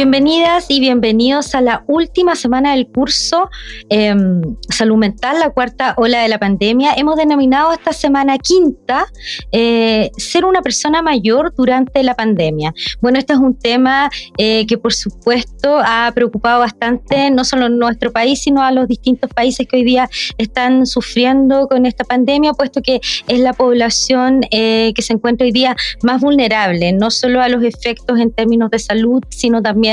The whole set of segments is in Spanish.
Bienvenidas y bienvenidos a la última semana del curso em, Salud Mental, la cuarta ola de la pandemia. Hemos denominado esta semana quinta eh, ser una persona mayor durante la pandemia. Bueno, este es un tema eh, que por supuesto ha preocupado bastante no solo nuestro país, sino a los distintos países que hoy día están sufriendo con esta pandemia, puesto que es la población eh, que se encuentra hoy día más vulnerable, no solo a los efectos en términos de salud, sino también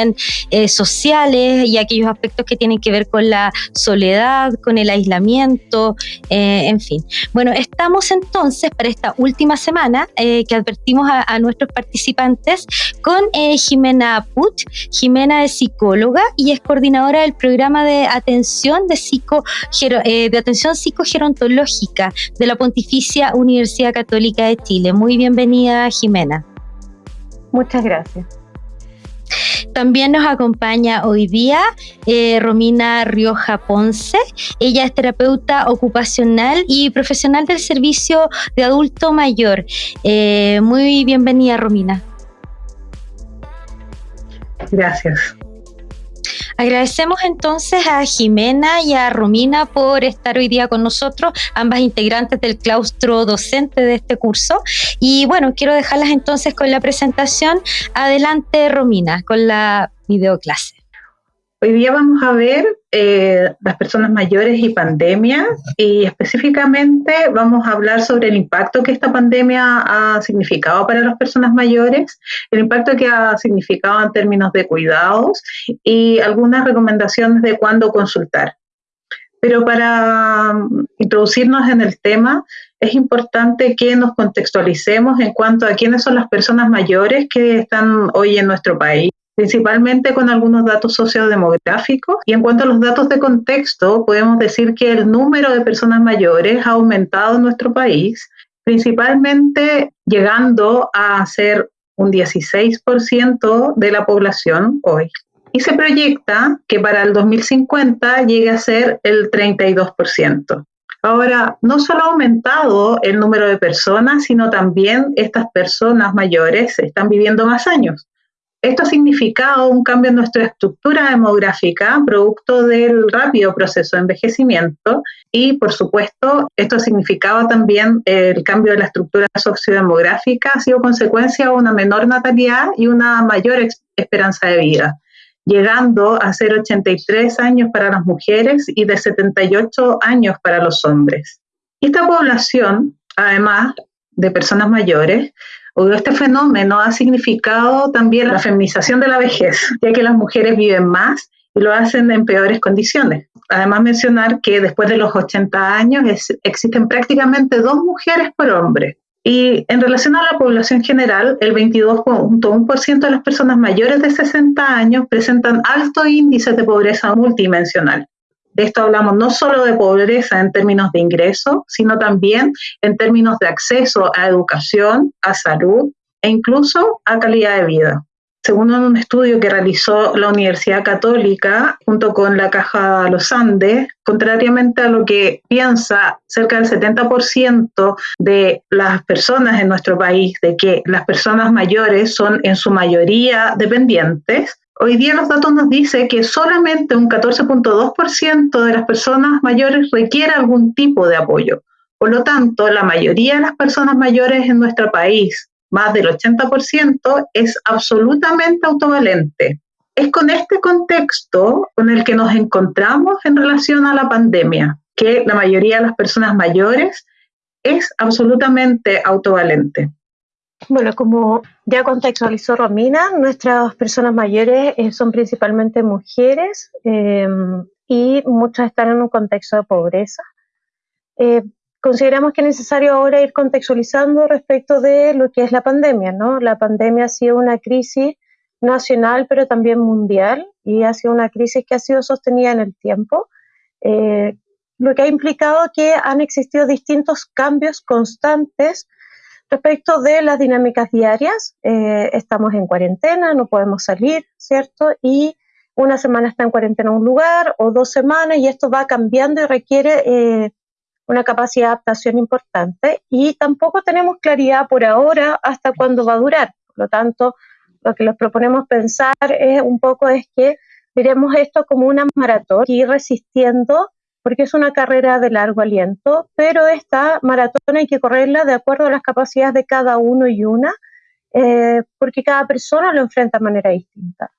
eh, sociales y aquellos aspectos que tienen que ver con la soledad, con el aislamiento, eh, en fin. Bueno, estamos entonces para esta última semana que advertimos a, nuestros participantes con Jimena Puch. Jimena es psicóloga y es coordinadora del programa de atención de, psico, de atención psicogerontológica de la Pontificia Universidad Católica de Chile. Muy bienvenida, Jimena. Muchas gracias. También nos acompaña hoy día eh, Romina Rioja Ponce. Ella es terapeuta ocupacional y profesional del servicio de adulto mayor. Eh, muy bienvenida, Romina. Gracias. Agradecemos entonces a Jimena y a Romina por estar hoy día con nosotros, ambas integrantes del claustro docente de este curso. Y bueno, quiero dejarlas entonces con la presentación. Adelante, Romina, con la videoclase. Hoy día vamos a ver eh, las personas mayores y pandemia y específicamente vamos a hablar sobre el impacto que esta pandemia ha significado para las personas mayores, el impacto que ha significado en términos de cuidados y algunas recomendaciones de cuándo consultar. Pero para mm, introducirnos en el tema, es importante que nos contextualicemos en cuanto a quiénes son las personas mayores que están hoy en nuestro país principalmente con algunos datos sociodemográficos. Y en cuanto a los datos de contexto, podemos decir que el número de personas mayores ha aumentado en nuestro país, principalmente llegando a ser un 16% de la población hoy. Y se proyecta que para el 2050 llegue a ser el 32%. Ahora, no solo ha aumentado el número de personas, sino también estas personas mayores están viviendo más años. Esto ha significado un cambio en nuestra estructura demográfica, producto del rápido proceso de envejecimiento, y por supuesto, esto ha significado también el cambio de la estructura sociodemográfica, ha sido consecuencia de una menor natalidad y una mayor esperanza de vida, llegando a ser 83 años para las mujeres y de 78 años para los hombres. Esta población, además de personas mayores, este fenómeno ha significado también la feminización de la vejez, ya que las mujeres viven más y lo hacen en peores condiciones. Además, mencionar que después de los 80 años existen prácticamente dos mujeres por hombre. Y en relación a la población general, el 22.1% de las personas mayores de 60 años presentan altos índices de pobreza multidimensional. De esto hablamos no solo de pobreza en términos de ingreso, sino también en términos de acceso a educación, a salud e incluso a calidad de vida. Según un estudio que realizó la Universidad Católica junto con la Caja Los Andes, contrariamente a lo que piensa cerca del 70% de las personas en nuestro país, de que las personas mayores son en su mayoría dependientes, Hoy día los datos nos dicen que solamente un 14.2% de las personas mayores requiere algún tipo de apoyo. Por lo tanto, la mayoría de las personas mayores en nuestro país, más del 80%, es absolutamente autovalente. Es con este contexto con el que nos encontramos en relación a la pandemia, que la mayoría de las personas mayores es absolutamente autovalente. Bueno, como ya contextualizó Romina, nuestras personas mayores eh, son principalmente mujeres em, y muchas están en un contexto de pobreza. Eh, consideramos que es necesario ahora ir contextualizando respecto de lo que es la pandemia, ¿no? La pandemia ha sido una crisis nacional, pero también mundial, y ha sido una crisis que ha sido sostenida en el tiempo, eh, lo que ha implicado que han existido distintos cambios constantes Respecto de las dinámicas diarias, eh, estamos en cuarentena, no podemos salir, ¿cierto? Y una semana está en cuarentena en un lugar o dos semanas y esto va cambiando y requiere eh, una capacidad de adaptación importante y tampoco tenemos claridad por ahora hasta cuándo va a durar. Por lo tanto, lo que les proponemos pensar es un poco es que miremos esto como una maratón ir resistiendo porque es una carrera de largo aliento, pero esta maratón hay que correrla de acuerdo a las capacidades de cada uno y una, eh, porque cada persona lo enfrenta de manera distinta.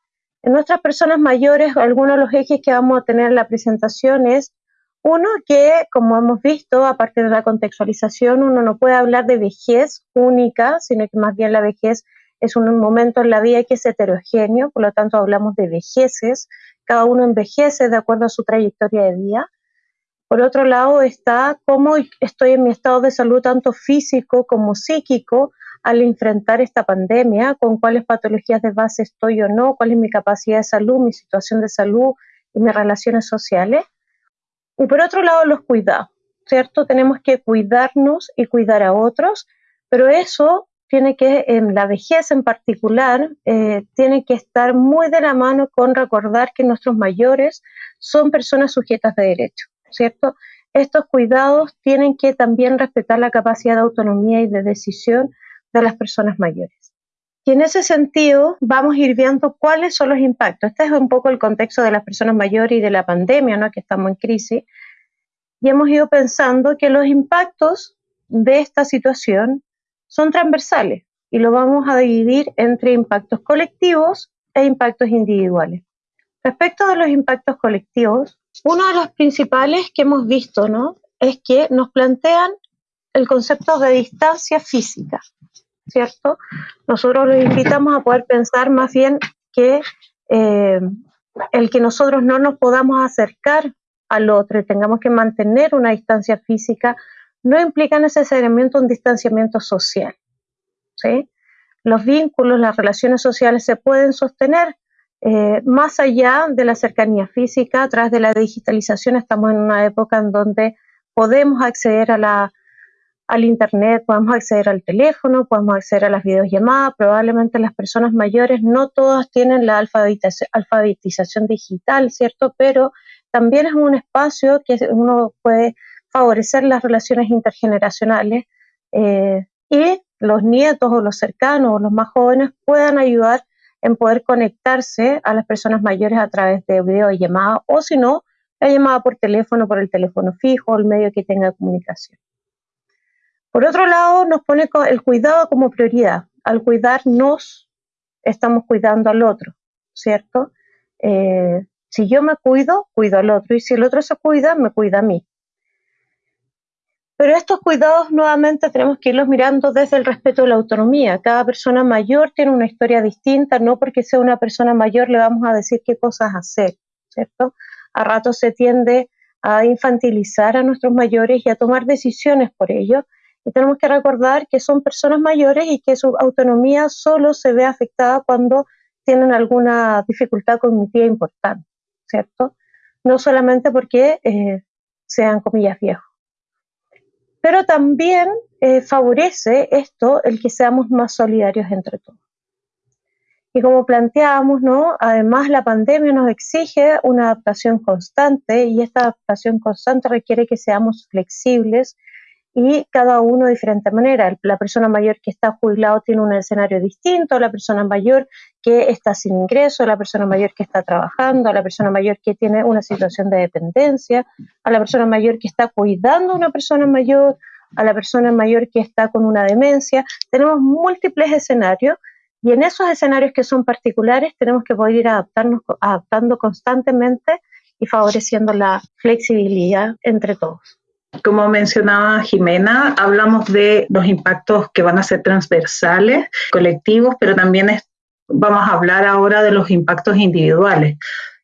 En nuestras personas mayores, algunos de los ejes que vamos a tener en la presentación es uno, que como hemos visto, a partir de la contextualización, uno no puede hablar de vejez única, sino que más bien la vejez es un momento en la vida que es heterogéneo, por lo tanto hablamos de vejeces, cada uno envejece de acuerdo a su trayectoria de vida. Por otro lado está cómo estoy en mi estado de salud tanto físico como psíquico al enfrentar esta pandemia, con cuáles patologías de base estoy o no, cuál es mi capacidad de salud, mi situación de salud y mis relaciones sociales. Y por otro lado, los cuidados, ¿cierto? Tenemos que cuidarnos y cuidar a otros, pero eso tiene que, en la vejez en particular, eh, tiene que estar muy de la mano con recordar que nuestros mayores son personas sujetas de derecho, ¿cierto? Estos cuidados tienen que también respetar la capacidad de autonomía y de decisión de las personas mayores. Y en ese sentido vamos a ir viendo cuáles son los impactos. Este es un poco el contexto de las personas mayores y de la pandemia, ¿no? que estamos en crisis. Y hemos ido pensando que los impactos de esta situación son transversales y lo vamos a dividir entre impactos colectivos e impactos individuales. Respecto a los impactos colectivos, uno de los principales que hemos visto ¿no? es que nos plantean el concepto de distancia física. ¿cierto? Nosotros los invitamos a poder pensar más bien que eh, el que nosotros no nos podamos acercar al otro y tengamos que mantener una distancia física no implica necesariamente un distanciamiento social. ¿sí? Los vínculos, las relaciones sociales se pueden sostener eh, más allá de la cercanía física, a través de la digitalización estamos en una época en donde podemos acceder a la al Internet, podemos acceder al teléfono, podemos acceder a las videollamadas. Probablemente las personas mayores no todas tienen la alfabetización, digital, ¿cierto? Pero también es un espacio que uno puede favorecer las relaciones intergeneracionales eh, y los nietos o los cercanos o los más jóvenes puedan ayudar en poder conectarse a las personas mayores a través de videollamada o si no, la llamada por teléfono, por el teléfono fijo, el medio que tenga comunicación. Por otro lado, nos pone el cuidado como prioridad. Al cuidarnos, estamos cuidando al otro, ¿cierto? Eh, si yo me cuido, cuido al otro, y si el otro se cuida, me cuida a mí. Pero estos cuidados nuevamente tenemos que irlos mirando desde el respeto a la autonomía. Cada persona mayor tiene una historia distinta, no porque sea una persona mayor le vamos a decir qué cosas hacer, ¿cierto? A ratos se tiende a infantilizar a nuestros mayores y a tomar decisiones por ellos, y tenemos que recordar que son personas mayores y que su autonomía solo se ve afectada cuando tienen alguna dificultad cognitiva importante, ¿cierto? No solamente porque eh, sean comillas viejos. Pero también eh, favorece esto el que seamos más solidarios entre todos. Y como planteábamos, ¿no? Además la pandemia nos exige una adaptación constante y esta adaptación constante requiere que seamos flexibles y cada uno de diferente manera. La persona mayor que está jubilado tiene un escenario distinto, la persona mayor que está sin ingreso, la persona mayor que está trabajando, la persona mayor que tiene una situación de dependencia, a la persona mayor que está cuidando a una persona mayor, a la persona mayor que está con una demencia. Tenemos múltiples escenarios y en esos escenarios que son particulares tenemos que poder ir adaptarnos, adaptando constantemente y favoreciendo la flexibilidad entre todos. Como mencionaba Jimena, hablamos de los impactos que van a ser transversales, colectivos, pero también vamos a hablar ahora de los impactos individuales.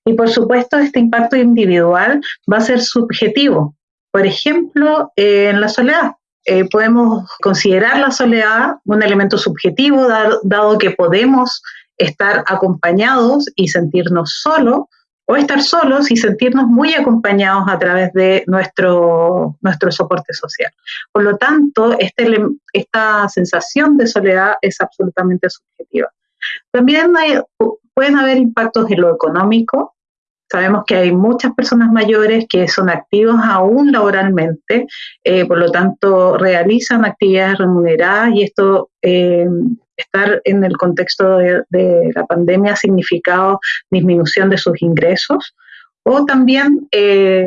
Y por supuesto, este impacto individual va a ser subjetivo. Por ejemplo, en la soledad. Eh, podemos considerar la soledad un elemento subjetivo, dado que podemos estar acompañados y sentirnos solos, o estar solos y sentirnos muy acompañados a través de nuestro, nuestro soporte social. Por lo tanto, este, esta sensación de soledad es absolutamente subjetiva. También pueden haber impactos en lo económico. Sabemos que hay muchas personas mayores que son activos aún laboralmente, eh, por lo tanto realizan actividades remuneradas y esto eh, estar en el contexto de, la pandemia ha significado disminución de sus ingresos o también eh,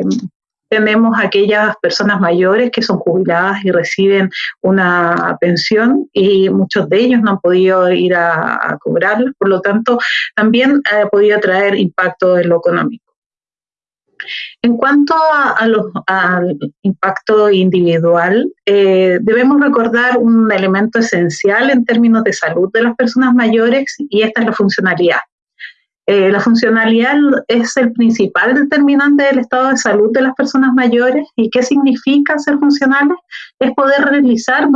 tenemos aquellas personas mayores que son jubiladas y reciben una pensión y muchos de ellos no han podido ir a, a cobrarla, por lo tanto también ha podido traer impacto en lo económico. En cuanto al impacto individual, eh, debemos recordar un elemento esencial en términos de salud de las personas mayores y esta es la funcionalidad. Eh, la funcionalidad es el principal determinante del estado de salud de las personas mayores y qué significa ser funcionales es poder realizar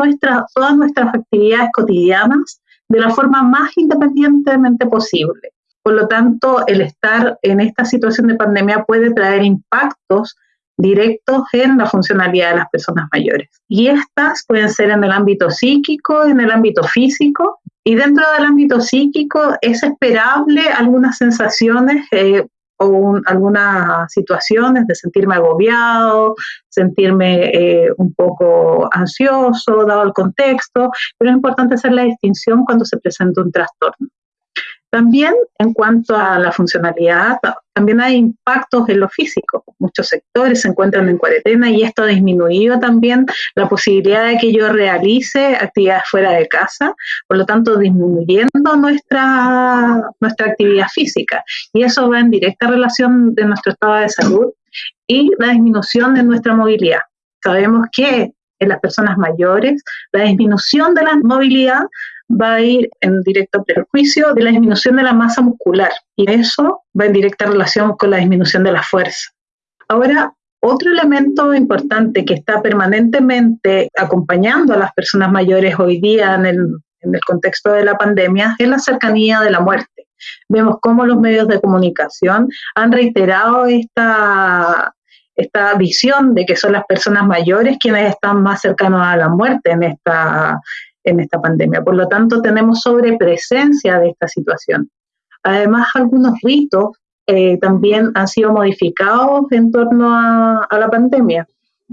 todas nuestras actividades cotidianas de la forma más independientemente posible. Por lo tanto, el estar en esta situación de pandemia puede traer impactos directos en la funcionalidad de las personas mayores. Y estas pueden ser en el ámbito psíquico, en el ámbito físico. Y dentro del ámbito psíquico es esperable algunas sensaciones eh, o algunas situaciones de sentirme agobiado, sentirme eh, un poco ansioso, dado el contexto, pero es importante hacer la distinción cuando se presenta un trastorno. También en cuanto a la funcionalidad, también hay impactos en lo físico. Muchos sectores se encuentran en cuarentena y esto ha disminuido también la posibilidad de que yo realice actividades fuera de casa, por lo tanto disminuyendo nuestra, nuestra actividad física. Y eso va en directa relación de nuestro estado de salud y la disminución de nuestra movilidad. Sabemos que en las personas mayores la disminución de la movilidad va a ir en directo perjuicio de la disminución de la masa muscular y eso va en directa relación con la disminución de la fuerza. Ahora, otro elemento importante que está permanentemente acompañando a las personas mayores hoy día en el, en el contexto de la pandemia es la cercanía de la muerte. Vemos cómo los medios de comunicación han reiterado esta, esta visión de que son las personas mayores quienes están más cercanos a la muerte en esta, en esta pandemia. Por lo tanto, tenemos sobrepresencia de esta situación. Además, algunos ritos eh, también han sido modificados en torno a, la pandemia.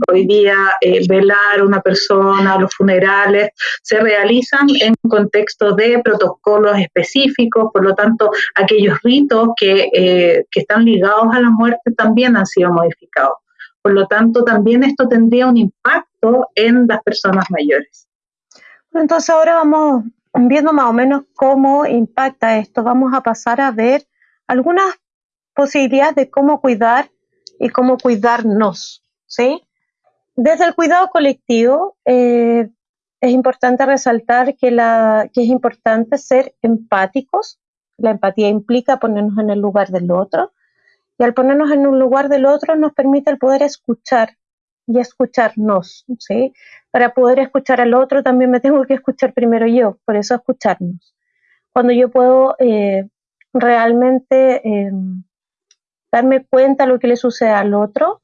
Hoy día, eh, velar a una persona, los funerales, se realizan en contexto de protocolos específicos, por lo tanto, aquellos ritos que, eh, que están ligados a la muerte también han sido modificados. Por lo tanto, también esto tendría un impacto en las personas mayores. Entonces ahora vamos viendo más o menos cómo impacta esto. Vamos a pasar a ver algunas posibilidades de cómo cuidar y cómo cuidarnos, ¿sí? Desde el cuidado colectivo, eh, es importante resaltar que, la, que es importante ser empáticos. La empatía implica ponernos en el lugar del otro. Y al ponernos en un lugar del otro nos permite el poder escuchar y escucharnos, ¿sí? Para poder escuchar al otro también me tengo que escuchar primero yo, por eso escucharnos. Cuando yo puedo eh, realmente em, darme cuenta de lo que le sucede al otro,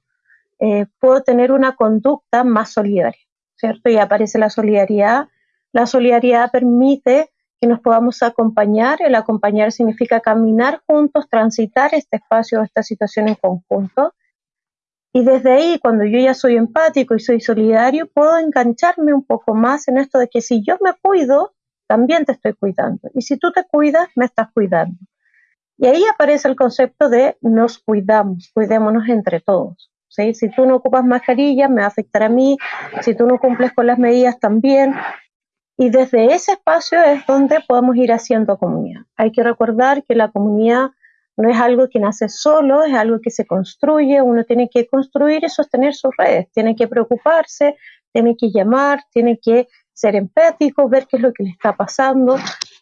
eh, puedo tener una conducta más solidaria, ¿cierto? Y aparece la solidaridad. La solidaridad permite que nos podamos acompañar. El acompañar significa caminar juntos, transitar este espacio, esta situación en conjunto y desde ahí, cuando yo ya soy empático y soy solidario, puedo engancharme un poco más en esto de que si yo me cuido, también te estoy cuidando. Y si tú te cuidas, me estás cuidando. Y ahí aparece el concepto de nos cuidamos, cuidémonos entre todos. Si tú no ocupas mascarilla, me va a afectar a mí. Si tú no cumples con las medidas, también. Y desde ese espacio es donde podemos ir haciendo comunidad. Hay que recordar que la comunidad no es algo que nace solo, es algo que se construye, uno tiene que construir y sostener sus redes, tiene que preocuparse, tiene que llamar, tiene que ser empático, ver qué es lo que le está pasando.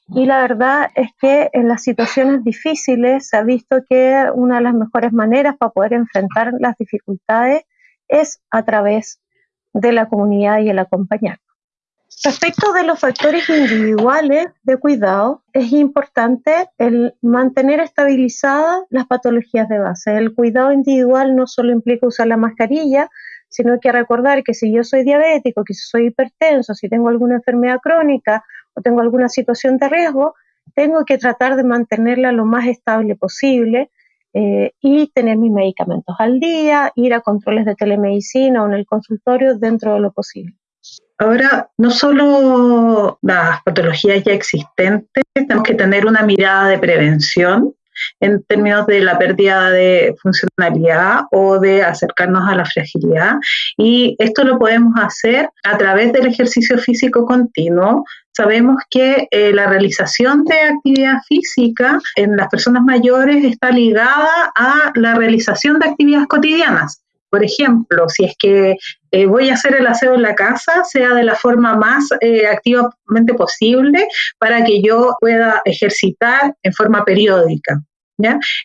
Y la verdad es que en las situaciones difíciles se ha visto que una de las mejores maneras para poder enfrentar las dificultades es a través de la comunidad y el acompañar. Respecto de los factores individuales de cuidado, es importante el mantener estabilizadas las patologías de base. El cuidado individual no solo implica usar la mascarilla, sino que recordar que si yo soy diabético, que si soy hipertenso, si tengo alguna enfermedad crónica o tengo alguna situación de riesgo, tengo que tratar de mantenerla lo más estable posible eh, y tener mis medicamentos al día, ir a controles de telemedicina o en el consultorio dentro de lo posible. Ahora, no solo las patologías ya existentes, tenemos que tener una mirada de prevención en términos de la pérdida de funcionalidad o de acercarnos a la fragilidad. Y esto lo podemos hacer a través del ejercicio físico continuo. Sabemos que eh, la realización de actividad física en las personas mayores está ligada a la realización de actividades cotidianas. Por ejemplo, si es que eh, voy a hacer el aseo en la casa, sea de la forma más eh, activamente posible para que yo pueda ejercitar en forma periódica.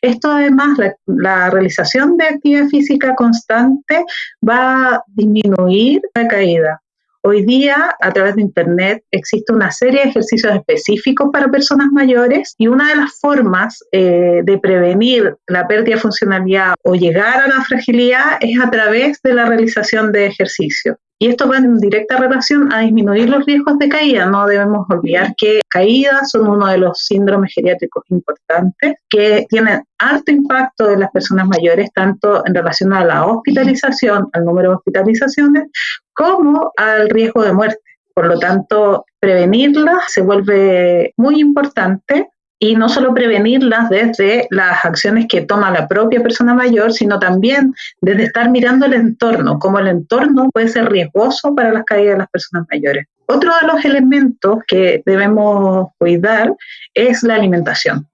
Esto además, la, realización de actividad física constante va a disminuir la caída. Hoy día, a través de Internet, existe una serie de ejercicios específicos para personas mayores y una de las formas eh, de prevenir la pérdida de funcionalidad o llegar a la fragilidad es a través de la realización de ejercicio. Y esto va en directa relación a disminuir los riesgos de caída. No debemos olvidar que caídas son uno de los síndromes geriátricos importantes que tienen alto impacto en las personas mayores, tanto en relación a la hospitalización, al número de hospitalizaciones, como al riesgo de muerte. Por lo tanto, prevenirlas se vuelve muy importante y no solo prevenirlas desde las acciones que toma la propia persona mayor, sino también desde estar mirando el entorno, cómo el entorno puede ser riesgoso para las caídas de las personas mayores. Otro de los elementos que debemos cuidar es la alimentación.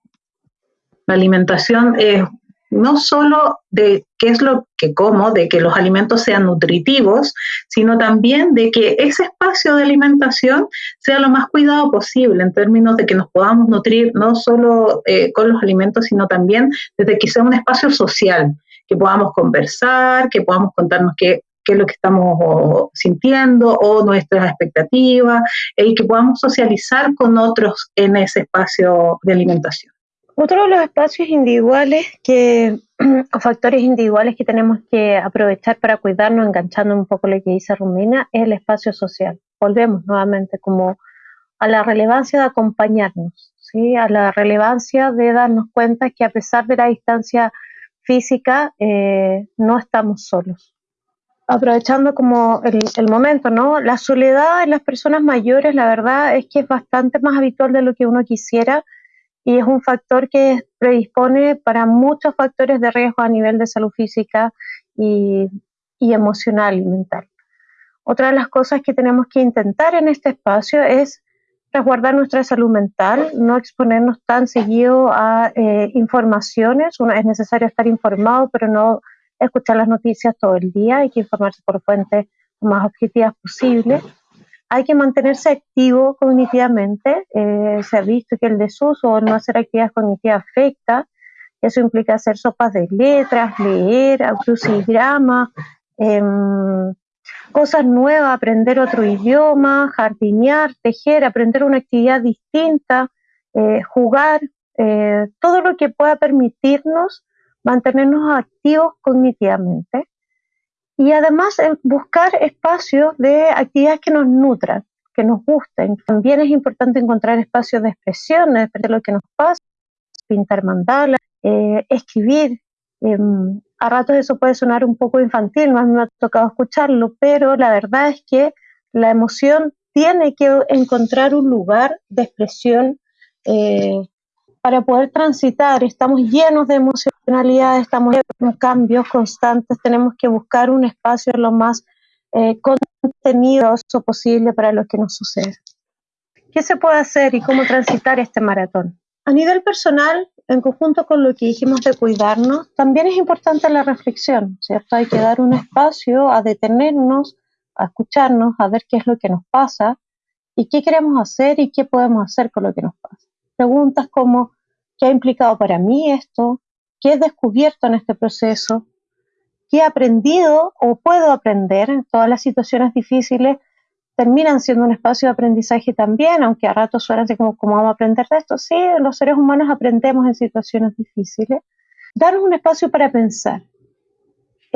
La alimentación es no solo de qué es lo que como, de que los alimentos sean nutritivos, sino también de que ese espacio de alimentación sea lo más cuidado posible en términos de que nos podamos nutrir no solo eh, con los alimentos, sino también desde que sea un espacio social, que podamos conversar, que podamos contarnos qué, es lo que estamos sintiendo o nuestras expectativas, y que podamos socializar con otros en ese espacio de alimentación. Otro de los espacios individuales que, o factores individuales que tenemos que aprovechar para cuidarnos, enganchando un poco lo que dice Rumina, es el espacio social. Volvemos nuevamente como a la relevancia de acompañarnos, ¿sí? a la relevancia de darnos cuenta que a pesar de la distancia física, eh, no estamos solos. Aprovechando como el, el, momento, ¿no? La soledad en las personas mayores, la verdad es que es bastante más habitual de lo que uno quisiera y es un factor que predispone para muchos factores de riesgo a nivel de salud física y, emocional y mental. Otra de las cosas que tenemos que intentar en este espacio es resguardar nuestra salud mental, no exponernos tan seguido a eh, informaciones. es necesario estar informado, pero no escuchar las noticias todo el día. Hay que informarse por fuentes más objetivas posibles hay que mantenerse activo cognitivamente. Eh, se ha visto que el desuso o no hacer actividades cognitivas afecta. Eso implica hacer sopas de letras, leer, crucigrama, em, cosas nuevas, aprender otro idioma, jardinear, tejer, aprender una actividad distinta, eh, jugar, eh, todo lo que pueda permitirnos mantenernos activos cognitivamente y además buscar espacios de actividades que nos nutran, que nos gusten. También es importante encontrar espacios de expresión, de lo que nos pasa, pintar mandalas, eh, escribir. Em, a ratos eso puede sonar un poco infantil, no me ha tocado escucharlo, pero la verdad es que la emoción tiene que encontrar un lugar de expresión eh, para poder transitar. Estamos llenos de emocionalidad, estamos en cambios constantes, tenemos que buscar un espacio lo más eh, posible para lo que nos sucede. ¿Qué se puede hacer y cómo transitar este maratón? A nivel personal, en conjunto con lo que dijimos de cuidarnos, también es importante la reflexión, ¿cierto? Hay que dar un espacio a detenernos, a escucharnos, a ver qué es lo que nos pasa y qué queremos hacer y qué podemos hacer con lo que nos pasa. Preguntas como, ¿qué ha implicado para mí esto? ¿Qué he descubierto en este proceso? ¿Qué he aprendido o puedo aprender? Todas las situaciones difíciles terminan siendo un espacio de aprendizaje también, aunque a ratos suena así como, ¿cómo vamos a aprender de esto? Sí, los seres humanos aprendemos en situaciones difíciles. Darnos un espacio para pensar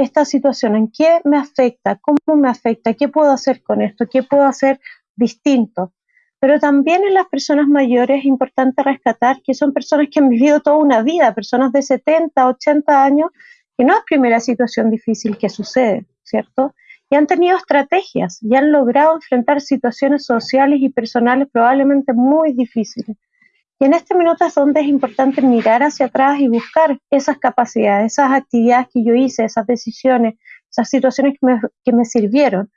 esta situación, ¿en qué me afecta? ¿Cómo me afecta? ¿Qué puedo hacer con esto? ¿Qué puedo hacer distinto? Pero también en las personas mayores es importante rescatar que son personas que han vivido toda una vida, personas de 70, 80 años, que no es primera situación difícil que sucede, ¿cierto? y han tenido estrategias y han logrado enfrentar situaciones sociales y personales probablemente muy difíciles. Y en este minuto es donde es importante mirar hacia atrás y buscar esas capacidades, esas actividades que yo hice, esas decisiones, esas situaciones que me, que me sirvieron,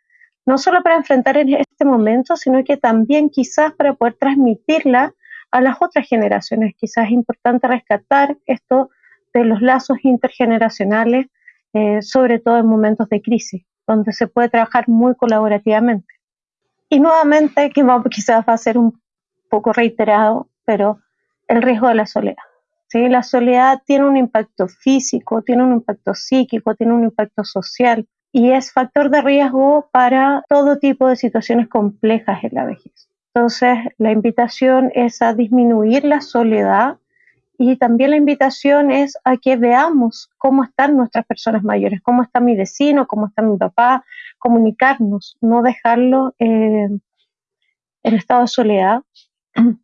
no solo para enfrentar en este momento, sino que también quizás para poder transmitirla a las otras generaciones. Quizás es importante rescatar esto de los lazos intergeneracionales, eh, sobre todo en momentos de crisis, donde se puede trabajar muy colaborativamente. Y nuevamente, que quizás va a ser un poco reiterado, pero el riesgo de la soledad. ¿sí? La soledad tiene un impacto físico, tiene un impacto psíquico, tiene un impacto social y es factor de riesgo para todo tipo de situaciones complejas en la vejez. Entonces, la invitación es a disminuir la soledad y también la invitación es a que veamos cómo están nuestras personas mayores, cómo está mi vecino, cómo está mi papá, comunicarnos, no dejarlo eh, en estado de soledad.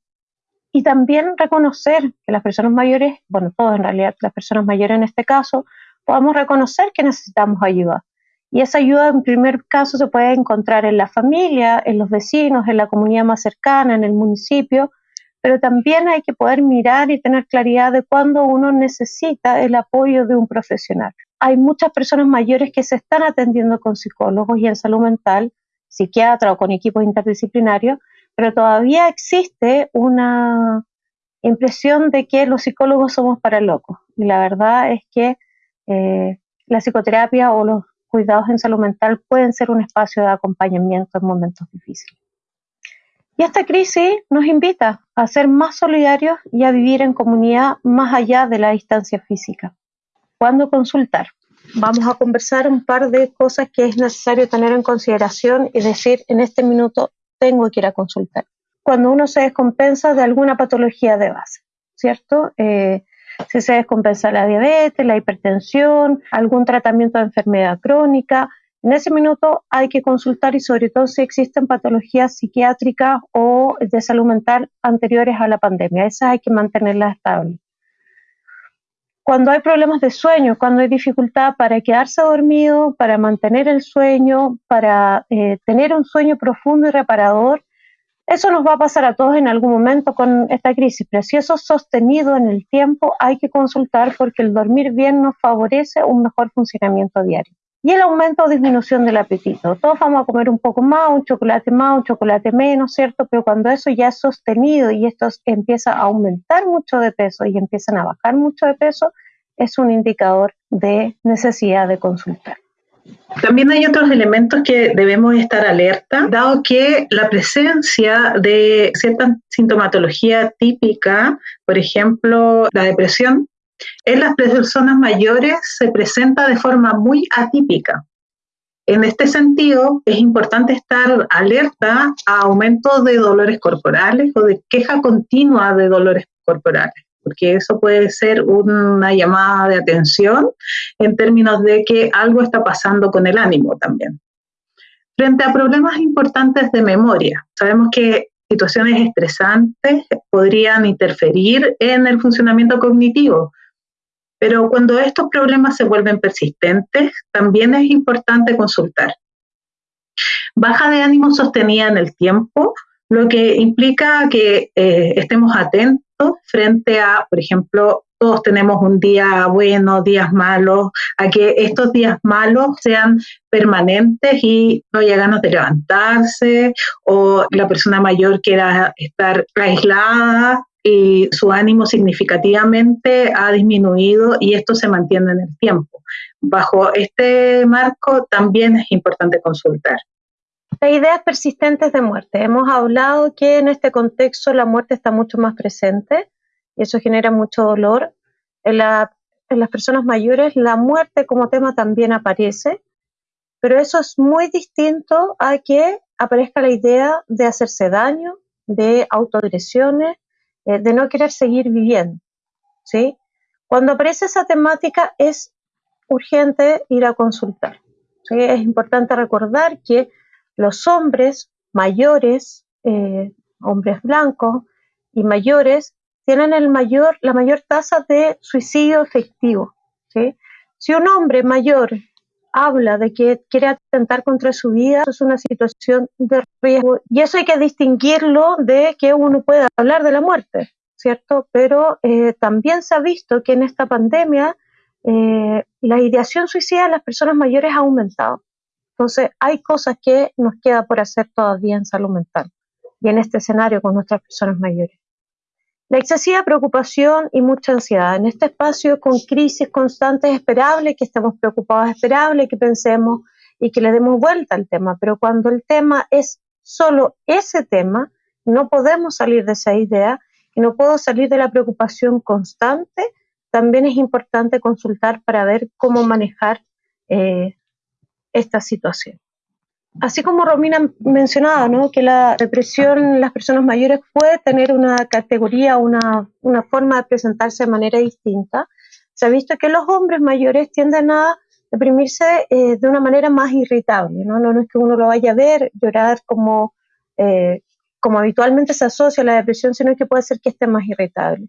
Y también reconocer que las personas mayores, bueno, todos en realidad, las personas mayores en este caso, podamos reconocer que necesitamos ayuda y esa ayuda en primer caso se puede encontrar en la familia, en los vecinos, en la comunidad más cercana, en el municipio, pero también hay que poder mirar y tener claridad de cuándo uno necesita el apoyo de un profesional. Hay muchas personas mayores que se están atendiendo con psicólogos y en salud mental, psiquiatra o con equipos interdisciplinarios, pero todavía existe una impresión de que los psicólogos somos para locos. Y la verdad es que eh, la psicoterapia o los cuidados en salud mental pueden ser un espacio de acompañamiento en momentos difíciles. Y esta crisis nos invita a ser más solidarios y a vivir en comunidad más allá de la distancia física. ¿Cuándo consultar? Vamos a conversar un par de cosas que es necesario tener en consideración y decir, en este minuto tengo que ir a consultar. Cuando uno se descompensa de alguna patología de base, ¿cierto? Eh, si se descompensa la diabetes, la hipertensión, algún tratamiento de enfermedad crónica. En ese minuto hay que consultar y sobre todo si existen patologías psiquiátricas o de salud mental anteriores a la pandemia. Esas hay que mantenerlas estables. Cuando hay problemas de sueño, cuando hay dificultad para quedarse dormido, para mantener el sueño, para eh, tener un sueño profundo y reparador, eso nos va a pasar a todos en algún momento con esta crisis, pero si eso es sostenido en el tiempo, hay que consultar porque el dormir bien nos favorece un mejor funcionamiento diario. Y el aumento o disminución del apetito. Todos vamos a comer un poco más, un chocolate más, un chocolate menos, ¿cierto? Pero cuando eso ya es sostenido y esto empieza a aumentar mucho de peso y empiezan a bajar mucho de peso, es un indicador de necesidad de consultar. También hay otros elementos que debemos estar alerta, dado que la presencia de cierta sintomatología típica, por ejemplo, la depresión, en las personas mayores se presenta de forma muy atípica. En este sentido, es importante estar alerta a aumento de dolores corporales o de queja continua de dolores corporales porque eso puede ser una llamada de atención en términos de que algo está pasando con el ánimo también. Frente a problemas importantes de memoria, sabemos que situaciones estresantes podrían interferir en el funcionamiento cognitivo, pero cuando estos problemas se vuelven persistentes, también es importante consultar. Baja de ánimo sostenida en el tiempo, lo que implica que eh, estemos atentos frente a, por ejemplo, todos tenemos un día bueno, días malos, a que estos días malos sean permanentes y no haya ganas de levantarse o la persona mayor quiera estar aislada y su ánimo significativamente ha disminuido y esto se mantiene en el tiempo. Bajo este marco también es importante consultar. Las ideas persistentes de muerte. Hemos hablado que en este contexto la muerte está mucho más presente y eso genera mucho dolor. En, las personas mayores la muerte como tema también aparece, pero eso es muy distinto a que aparezca la idea de hacerse daño, de autoagresiones, eh, de no querer seguir viviendo. ¿sí? Cuando aparece esa temática es urgente ir a consultar. Es importante recordar que los hombres mayores, eh, hombres blancos y mayores, tienen el mayor, la mayor tasa de suicidio efectivo. Si un hombre mayor habla de que quiere atentar contra su vida, eso es una situación de riesgo. Y eso hay que distinguirlo de que uno puede hablar de la muerte, ¿cierto? Pero eh, también se ha visto que en esta pandemia eh, la ideación suicida de las personas mayores ha aumentado. Entonces, hay cosas que nos queda por hacer todavía en salud mental y en este escenario con nuestras personas mayores. La excesiva preocupación y mucha ansiedad. En este espacio con crisis constantes es esperable que estemos preocupados, es esperable que pensemos y que le demos vuelta al tema, pero cuando el tema es solo ese tema, no podemos salir de esa idea y no puedo salir de la preocupación constante. También es importante consultar para ver cómo manejar eh, esta situación así como Romina mencionaba, ¿no? que la depresión en las personas mayores puede tener una categoría, una, una forma de presentarse de manera distinta, se ha visto que los hombres mayores tienden a deprimirse eh, de una manera más irritable. ¿no? ¿no? es que uno lo vaya a ver llorar como, eh, como habitualmente se asocia a la depresión, sino que puede ser que esté más irritable.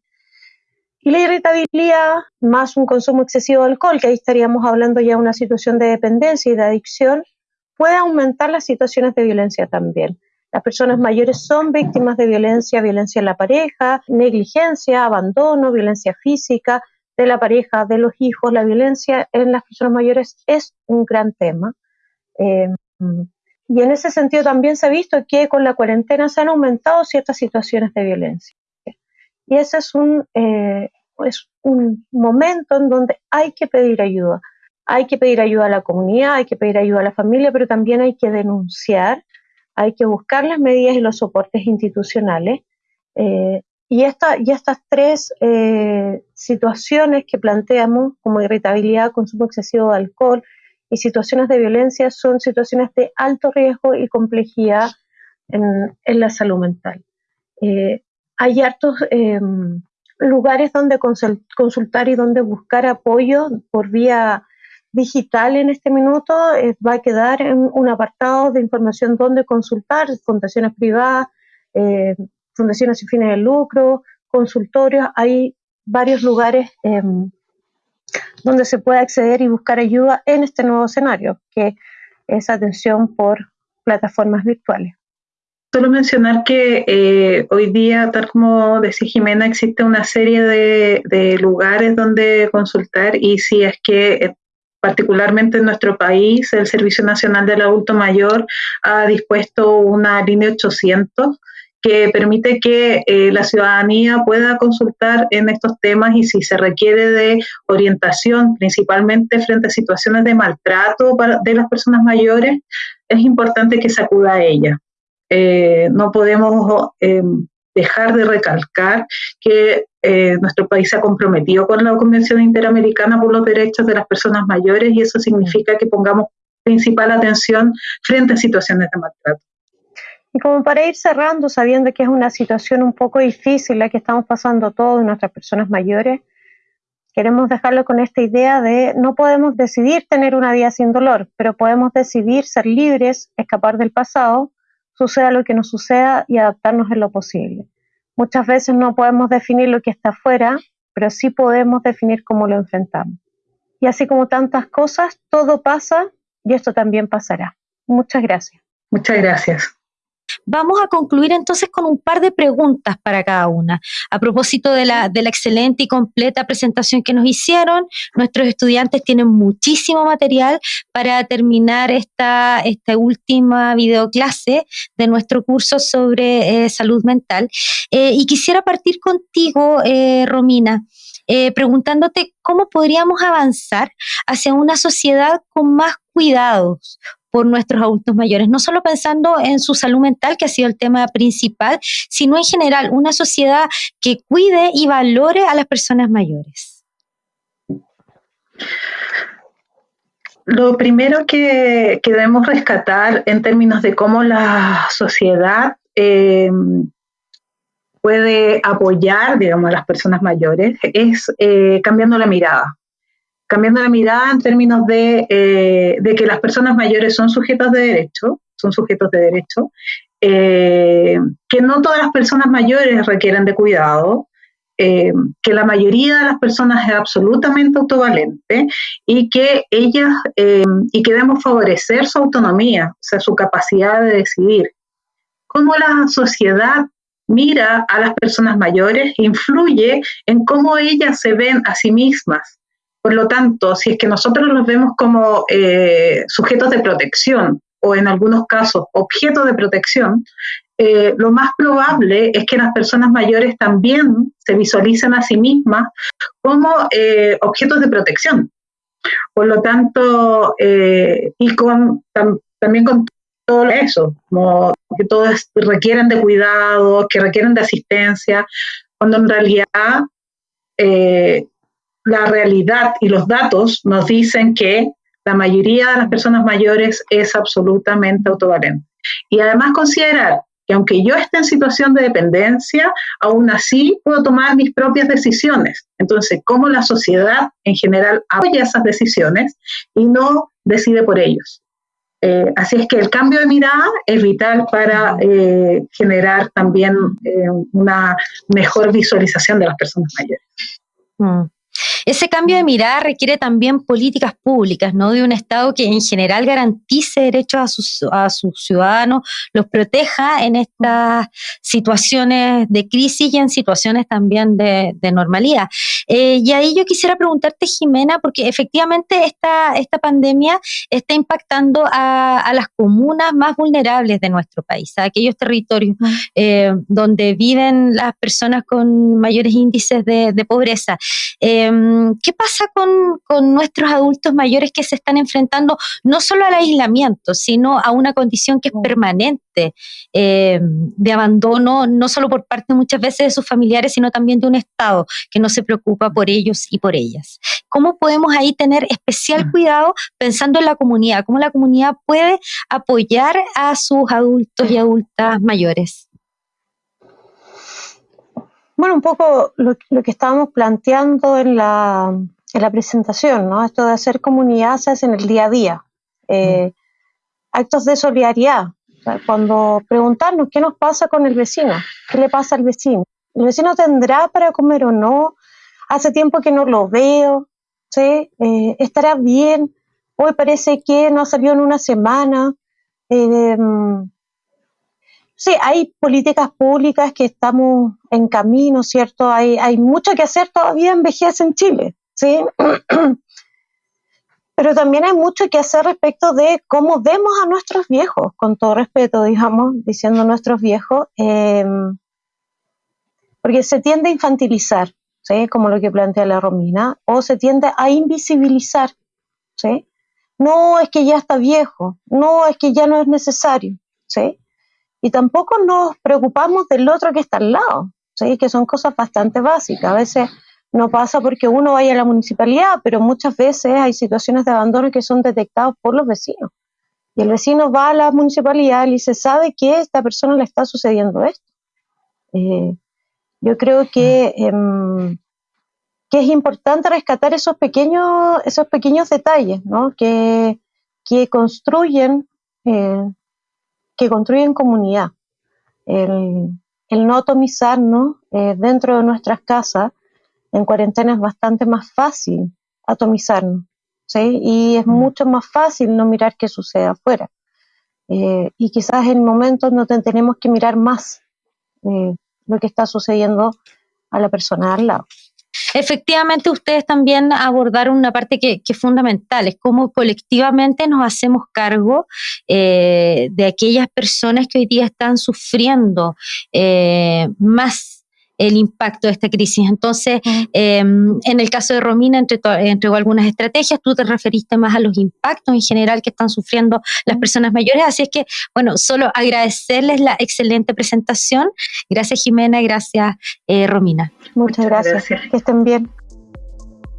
Y la irritabilidad más un consumo excesivo de alcohol, que ahí estaríamos hablando ya de una situación de dependencia y de adicción, puede aumentar las situaciones de violencia también. Las personas mayores son víctimas de violencia, violencia en la pareja, negligencia, abandono, violencia física de la pareja, de los hijos. La violencia en las personas mayores es un gran tema. Eh, y en ese sentido también se ha visto que con la cuarentena se han aumentado ciertas situaciones de violencia. Y ese es un, eh, es un momento en donde hay que pedir ayuda hay que pedir ayuda a la comunidad, hay que pedir ayuda a la familia, pero también hay que denunciar, hay que buscar las medidas y los soportes institucionales. Eh, y, esta, y estas tres eh, situaciones que planteamos, como irritabilidad, consumo excesivo de alcohol y situaciones de violencia, son situaciones de alto riesgo y complejidad en, la salud mental. Eh, hay hartos lugares donde consultar y donde buscar apoyo por vía digital en este minuto eh, va a quedar en un apartado de información donde consultar, fundaciones privadas, eh, fundaciones sin fines de lucro, consultorios, hay varios lugares em, donde se puede acceder y buscar ayuda en este nuevo escenario, que es atención por plataformas virtuales. Solo mencionar que eh, hoy día, tal como decía Jimena, existe una serie de, lugares donde consultar y si es que particularmente en nuestro país, el Servicio Nacional del Adulto Mayor ha dispuesto una línea 800 que permite que eh, la ciudadanía pueda consultar en estos temas y si se requiere de orientación, principalmente frente a situaciones de maltrato de las personas mayores, es importante que se acuda a ella. Eh, no podemos eh, dejar de recalcar que eh, nuestro país se ha comprometido con la Convención Interamericana por los Derechos de las Personas Mayores y eso significa que pongamos principal atención frente a situaciones de maltrato. Y como para ir cerrando, sabiendo que es una situación un poco difícil la que estamos pasando todos nuestras personas mayores, queremos dejarlo con esta idea de no podemos decidir tener una vida sin dolor, pero podemos decidir ser libres, escapar del pasado suceda lo que nos suceda y adaptarnos en lo posible. Muchas veces no podemos definir lo que está afuera, pero sí podemos definir cómo lo enfrentamos. Y así como tantas cosas, todo pasa y esto también pasará. Muchas gracias. Muchas gracias. Vamos a concluir entonces con un par de preguntas para cada una. A propósito de la, de la excelente y completa presentación que nos hicieron, nuestros estudiantes tienen muchísimo material para terminar esta, esta última videoclase de nuestro curso sobre eh, salud mental. Eh, y quisiera partir contigo, eh, Romina. preguntándote cómo podríamos avanzar hacia una sociedad con más cuidados, por nuestros adultos mayores, no solo pensando en su salud mental, que ha sido el tema principal, sino en general una sociedad que cuide y valore a las personas mayores. Lo primero que, debemos rescatar en términos de cómo la sociedad eh, puede apoyar, digamos, a las personas mayores es eh, cambiando la mirada cambiando la mirada en términos eh, de, que las personas mayores son sujetos de derecho, son sujetos de derecho, eh, que no todas las personas mayores requieren de cuidado, eh, que la mayoría de las personas es absolutamente autovalente y que ellas y que debemos favorecer su autonomía, o sea, su capacidad de decidir. Cómo la sociedad mira a las personas mayores influye en cómo ellas se ven a sí mismas. Por lo tanto, si es que nosotros los vemos como eh, sujetos de protección o en algunos casos objetos de protección, eh, lo más probable es que las personas mayores también se visualicen a sí mismas como eh, objetos de protección. Por lo tanto, y con, también con todo eso, como que todos requieren de cuidado, que requieren de asistencia, cuando en realidad la realidad y los datos nos dicen que la mayoría de las personas mayores es absolutamente autovalente. Y además considerar que aunque yo esté en situación de dependencia, aún así puedo tomar mis propias decisiones. Entonces, cómo la sociedad en general apoya esas decisiones y no decide por ellos. Eh, así es que el cambio de mirada es vital para eh, generar también eh, una mejor visualización de las personas mayores. Mm. Ese cambio de mirada requiere también políticas públicas, ¿no? De un Estado que en general garantice derechos a sus, a sus ciudadanos, los proteja en estas situaciones de crisis y en situaciones también de, normalidad. Eh, y ahí yo quisiera preguntarte, Jimena, porque efectivamente esta, esta pandemia está impactando a, las comunas más vulnerables de nuestro país, a aquellos territorios eh, donde viven las personas con mayores índices de, pobreza. Eh, ¿Qué pasa con, nuestros adultos mayores que se están enfrentando no solo al aislamiento, sino a una condición que es permanente em, de abandono, no solo por parte muchas veces de sus familiares, sino también de un Estado que no se preocupa por ellos y por ellas? ¿Cómo podemos ahí tener especial mm. cuidado pensando en la comunidad? ¿Cómo la comunidad puede apoyar a sus adultos y adultas mayores? Bueno, un poco lo, que estábamos planteando en la, en la, presentación, ¿no? Esto de hacer comunidad se hace en el día a día. Eh, actos de solidaridad. cuando preguntarnos qué nos pasa con el vecino, qué le pasa al vecino. ¿El vecino tendrá para comer o no? Hace tiempo que no lo veo, ¿sí? Eh, ¿Estará bien? Hoy parece que no salió en una semana. Eh, Sí, hay políticas públicas que estamos en camino, ¿cierto? Hay, hay mucho que hacer todavía en vejez en Chile, ¿sí? Pero también hay mucho que hacer respecto de cómo vemos a nuestros viejos, con todo respeto, digamos, diciendo nuestros viejos, em, porque se tiende a infantilizar, ¿sí? Como lo que plantea la Romina, o se tiende a invisibilizar, ¿sí? No es que ya está viejo, no es que ya no es necesario, ¿sí? y tampoco nos preocupamos del otro que está al lado, ¿sí? que son cosas bastante básicas. A veces no pasa porque uno vaya a la municipalidad, pero muchas veces hay situaciones de abandono que son detectadas por los vecinos. Y el vecino va a la municipalidad y se sabe que a esta persona le está sucediendo esto. Eh, yo creo que, em, que es importante rescatar esos pequeños, esos pequeños detalles ¿no? que, que construyen eh, que construyen comunidad. No atomizarnos eh, dentro de nuestras casas en cuarentena es bastante más fácil atomizarnos, ¿sí? Y es mm. mucho más fácil no mirar qué sucede afuera. Eh, y quizás en momentos no tenemos que mirar más eh, lo que está sucediendo a la persona al lado. Efectivamente, ustedes también abordaron una parte que, es fundamental, es cómo colectivamente nos hacemos cargo eh, de aquellas personas que hoy día están sufriendo eh, más el impacto de esta crisis. Entonces, em, en el caso de Romina, entregó algunas estrategias, tú te referiste más a los impactos en general que están sufriendo las personas mayores, así es que, bueno, solo agradecerles la excelente presentación. Gracias Jimena y gracias eh, Romina. Muchas, gracias. Que estén bien.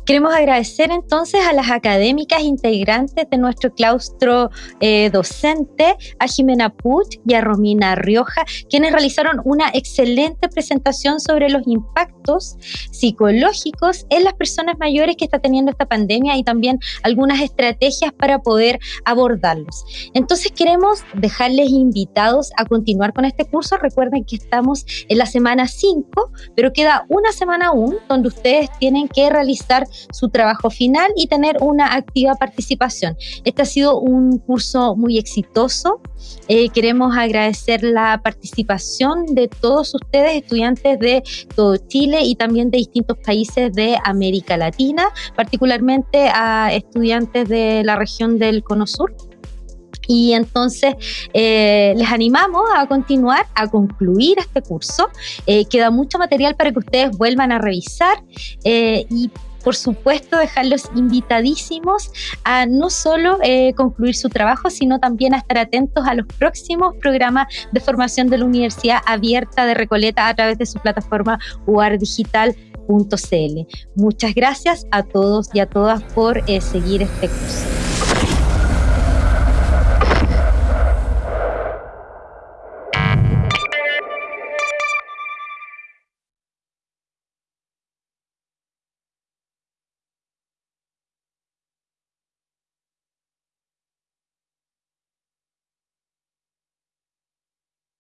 Queremos agradecer entonces a las académicas integrantes de nuestro claustro eh, docente, a Jimena Puch y a Romina Rioja, quienes realizaron una excelente presentación sobre los impactos psicológicos en las personas mayores que está teniendo esta pandemia y también algunas estrategias para poder abordarlos. Entonces queremos dejarles invitados a continuar con este curso. Recuerden que estamos en la semana 5, pero queda una semana aún donde ustedes tienen que realizar su trabajo final y tener una activa participación. Este ha sido un curso muy exitoso. Eh, queremos agradecer la participación de todos ustedes, estudiantes de todo Chile y también de distintos países de América Latina, particularmente a estudiantes de la región del Cono Sur. Y entonces eh, les animamos a continuar, a concluir este curso. Eh, queda mucho material para que ustedes vuelvan a revisar y por supuesto, dejarlos invitadísimos a no solo eh, concluir su trabajo, sino también a estar atentos a los próximos programas de formación de la Universidad Abierta de Recoleta a través de su plataforma uardigital.cl. Muchas gracias a todos y a todas por eh, seguir este curso.